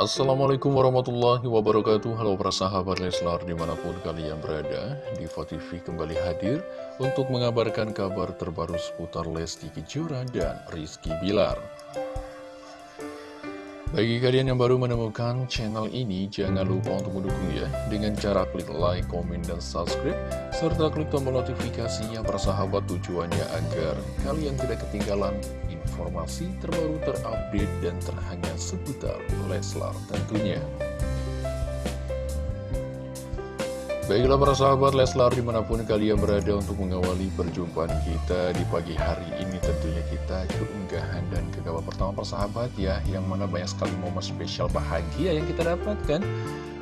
Assalamualaikum warahmatullahi wabarakatuh. Halo para sahabat Leslar di mana pun kalian berada Diva TV kembali hadir untuk mengabarkan kabar terbaru seputar Lesti Kejora dan Rizky Bilar Bagi kalian yang baru menemukan channel ini jangan lupa untuk mendukung ya Dengan cara klik like, komen, dan subscribe Serta klik tombol notifikasinya para sahabat tujuannya agar kalian tidak ketinggalan informasi terbaru terupdate dan terhangat seputar Leslar tentunya. Baiklah para sahabat Leslar di mana pun kalian berada untuk mengawali perjumpaan kita di pagi hari ini tentunya kita keunggahan dan ke kabar pertama persahabat ya yang mana banyak sekali momen spesial bahagia yang kita dapatkan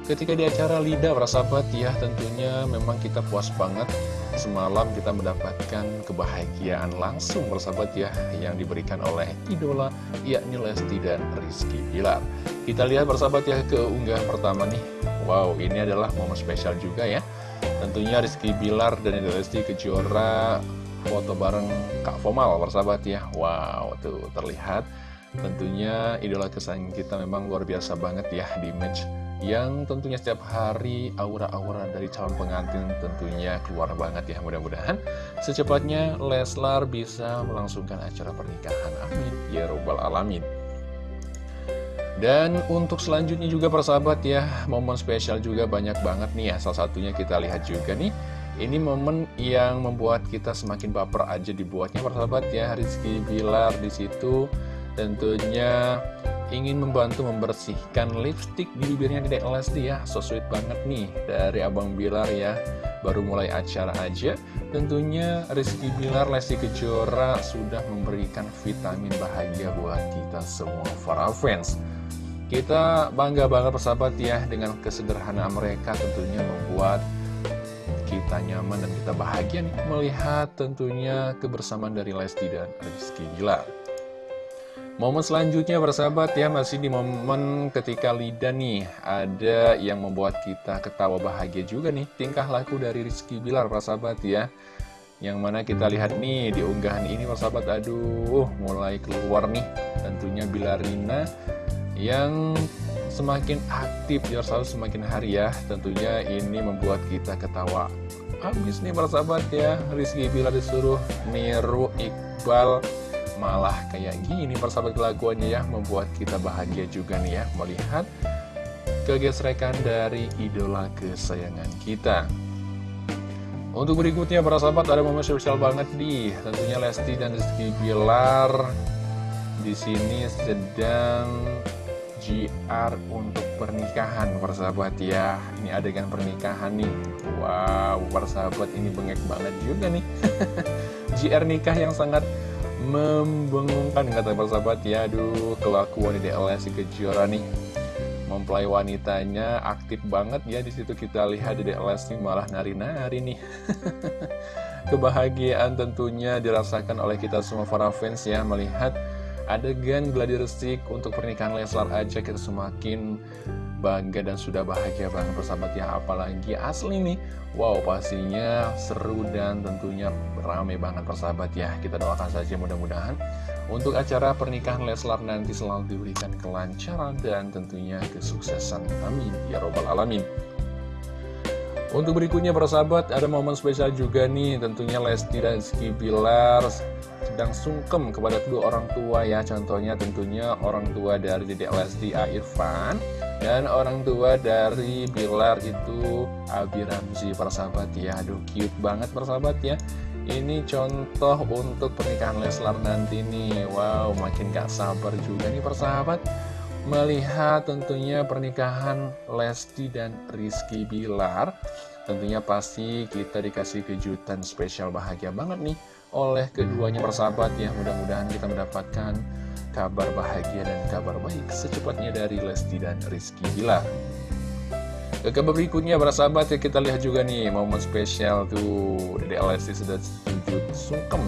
ketika di acara Lida para sahabat ya tentunya memang kita puas banget semalam kita mendapatkan kebahagiaan langsung bersahabat ya yang diberikan oleh idola yakni Lesti dan Rizky Bilar. Kita lihat bersahabat ya ke unggahan pertama nih. Wow, ini adalah momen spesial juga ya. Tentunya Rizky Bilar dan Lesti Kejora foto bareng Kak Fomal bersahabat ya. Wow, tuh terlihat. Tentunya idola kesayangan kita memang luar biasa banget ya di match yang tentunya setiap hari aura-aura dari calon pengantin tentunya keluar banget ya. Mudah-mudahan secepatnya Leslar bisa melangsungkan acara pernikahan. Amin. Ya robbal alamin dan untuk selanjutnya juga persahabat ya momen spesial juga banyak banget nih ya. Salah satunya kita lihat juga nih ini momen yang membuat kita semakin baper aja dibuatnya persahabat ya. Rizky Bilar di situ tentunya ingin membantu membersihkan lipstick di bibirnya Dedek Lesti ya. So sweet banget nih dari Abang Bilar ya. Baru mulai acara aja. Tentunya Rizky Bilar Lesti Kejora sudah memberikan vitamin bahagia buat kita semua para fans Kita bangga banget persahabat ya dengan kesederhanaan mereka tentunya membuat kita nyaman dan kita bahagia nih melihat tentunya kebersamaan dari Lesti dan Rizky. Bilar Momen selanjutnya bersahabat ya masih di momen ketika Lida nih Ada yang membuat kita ketawa bahagia juga nih Tingkah laku dari Rizky Bilar bersahabat ya. Yang mana kita lihat nih di unggahan ini bersahabat Aduh mulai keluar nih tentunya Bilarina Yang semakin aktif ya selalu semakin hari ya. Tentunya ini membuat kita ketawa. Habis nih bersahabat ya. Rizky Bilar disuruh niru Iqbal. Malah kayak gini persahabat kelakuannya ya. Membuat kita bahagia juga nih ya melihat kegesrekan dari idola kesayangan kita. Untuk berikutnya para sahabat ada momen spesial banget nih. Tentunya Lesti dan Rizky Bilar di sini sedang GR untuk pernikahan persahabat ya. Ini adegan pernikahan nih. Wow persahabat ini bengek banget juga nih. GR nikah yang sangat membengongkan kata persahabat ya. Aduh kelakuan di DLS si Kejora nih. Mempelai wanitanya aktif banget ya. Di situ kita lihat di DLS nih malah nari-nari nih. Kebahagiaan tentunya dirasakan oleh kita semua para fans ya melihat adegan gladi resik untuk pernikahan Leslar aja kita semakin bangga dan sudah bahagia banget persahabat ya. Apalagi asli nih wow pastinya seru dan tentunya rame banget persahabat ya. Kita doakan saja mudah-mudahan untuk acara pernikahan Leslar nanti selalu diberikan kelancaran dan tentunya kesuksesan. Amin. Ya robbal alamin untuk berikutnya persahabat ada momen spesial juga nih. Tentunya Lesti dan Rizky Bilar sedang sungkem kepada kedua orang tua ya. Contohnya tentunya orang tua dari Dedek Lesti Irfan dan orang tua dari Bilar itu Abi Ramzi persahabat ya. Aduh cute banget persahabat ya. Ini contoh untuk pernikahan Leslar nanti nih. Wow makin gak sabar juga nih persahabat Melihat tentunya pernikahan Lesti dan Rizky Bilar Tentunya pasti kita dikasih kejutan spesial bahagia banget nih Oleh keduanya persahabat ya Mudah-mudahan kita mendapatkan kabar bahagia dan kabar baik secepatnya dari Lesti dan Rizky Bilar. Ke kabar berikutnya para sahabat ya kita lihat juga nih momen spesial tuh Dede Lesti sudah sujud sungkem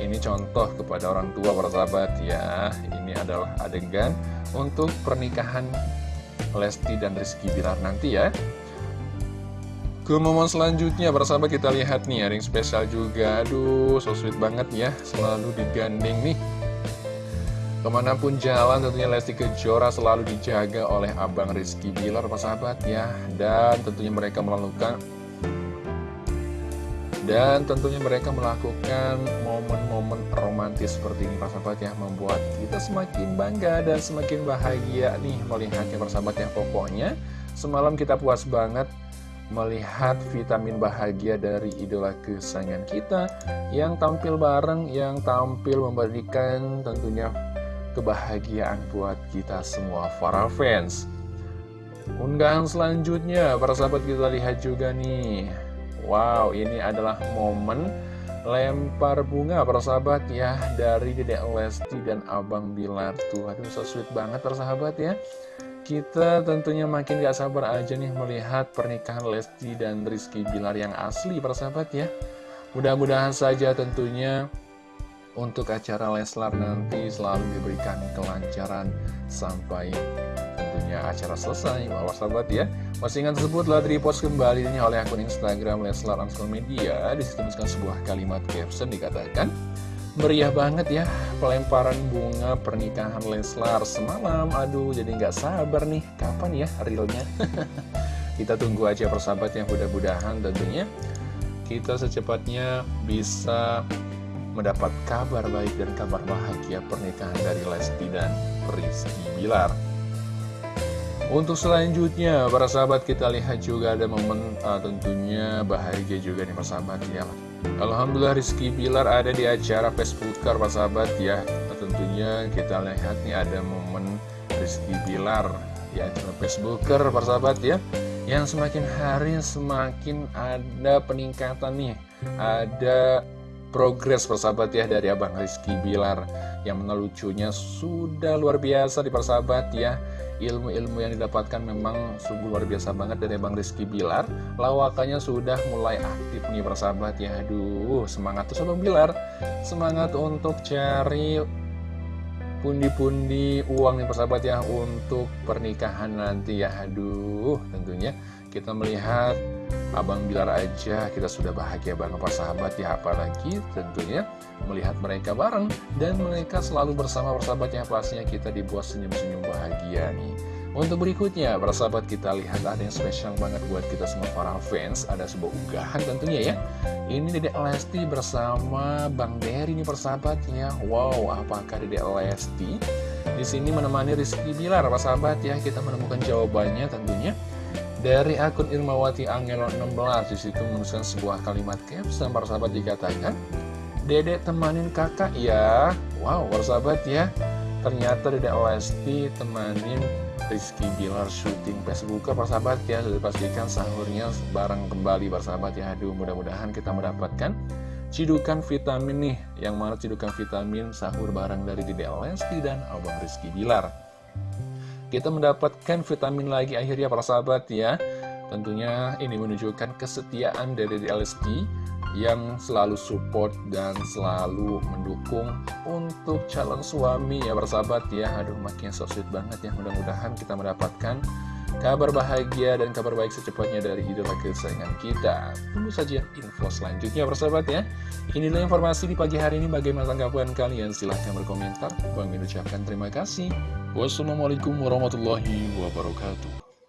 Ini contoh kepada orang tua para sahabat ya Ini adalah adegan untuk pernikahan Lesti dan Rizky Bilar nanti ya ke momen selanjutnya, para sahabat kita lihat nih, yang spesial juga. Aduh, so sweet banget ya, selalu digandeng nih. Ke mana pun jalan tentunya Lesti Kejora selalu dijaga oleh Abang Rizky Bilar, para sahabat ya. Dan tentunya mereka melakukan dan tentunya mereka melakukan momen-momen romantis seperti ini sahabat ya Membuat kita semakin bangga dan semakin bahagia nih melihatnya sahabat ya Pokoknya semalam kita puas banget melihat vitamin bahagia dari idola kesayangan kita yang tampil bareng, yang tampil memberikan tentunya kebahagiaan buat kita semua para fans. Unggahan selanjutnya, para sahabat kita lihat juga nih. Wow, ini adalah momen lempar bunga para sahabat ya dari Dedek Lesti dan Abang Bilar tuh. Aduh, so sweet banget para sahabat ya. Kita tentunya makin gak sabar aja nih melihat pernikahan Lesti dan Rizky Bilar yang asli persahabat ya. Mudah-mudahan saja tentunya untuk acara Leslar nanti selalu diberikan kelancaran sampai tentunya acara selesai. Bapak sahabat ya. Postingan tersebut telah repost kembali oleh akun Instagram Leslar Ansel Media. Di situ sebuah kalimat caption dikatakan Meriah banget ya pelemparan bunga pernikahan Leslar semalam. Aduh jadi nggak sabar nih. Kapan ya realnya? Kita tunggu aja persahabat yang mudah-mudahan tentunya Kita secepatnya bisa mendapat kabar baik dan kabar bahagia pernikahan dari Lesti dan Rizky Bilar untuk selanjutnya, para sahabat kita lihat juga ada momen uh, tentunya bahagia juga nih persahabat ya. Alhamdulillah Rizky Bilar ada di acara Facebooker Pak Sahabat ya. Tentunya kita lihat nih ada momen Rizky Bilar di acara Facebooker Pak Sahabat ya. Yang semakin hari semakin ada peningkatan nih. Ada progres persahabat ya dari Abang Rizky Bilar. Yang menelucunya sudah luar biasa di persahabat ya ilmu-ilmu yang didapatkan memang sungguh luar biasa banget dari Bang Rizky Bilar. Lawakannya sudah mulai aktif nih persahabat ya. Aduh semangat terus Bang Bilar. Semangat untuk cari pundi-pundi uang nih persahabat ya untuk pernikahan nanti ya. Aduh tentunya kita melihat Abang Bilar aja kita sudah bahagia banget persahabat ya apalagi tentunya melihat mereka bareng dan mereka selalu bersama persahabatnya pastinya kita dibuat senyum-senyum bahagia nih untuk berikutnya, para sahabat kita lihat ada yang spesial banget buat kita semua para fans. Ada sebuah unggahan tentunya ya. Ini Dedek Lesti bersama Bang Dery nih persahabatnya. Wow, apakah Dedek Lesti di sini menemani Rizky Bilar, para sahabat ya. Kita menemukan jawabannya tentunya dari akun Irmawati Angelo 16 di situ menuliskan sebuah kalimat caption para sahabat dikatakan Dedek temanin kakak ya. Wow sahabat ya. Ternyata Dedek Lesti temanin Rizky Bilar syuting Facebook para sahabat ya. Sudah dipastikan sahurnya bareng kembali para sahabat ya. Aduh mudah-mudahan kita mendapatkan cidukan vitamin nih. Yang mana cidukan vitamin sahur bareng dari Dedek Lesti dan Abang Rizky Bilar Kita mendapatkan vitamin lagi akhirnya para sahabat ya. Tentunya ini menunjukkan kesetiaan dari Lesti yang selalu support dan selalu mendukung untuk calon suami ya bersahabat ya. Aduh makin so sweet banget ya. Mudah-mudahan kita mendapatkan kabar bahagia dan kabar baik secepatnya dari idola kesayangan kita. Tunggu saja info selanjutnya bersahabat ya. Inilah informasi di pagi hari ini. Bagaimana tanggapan kalian? Silahkan berkomentar. Bang ucapkan terima kasih. Wassalamualaikum warahmatullahi wabarakatuh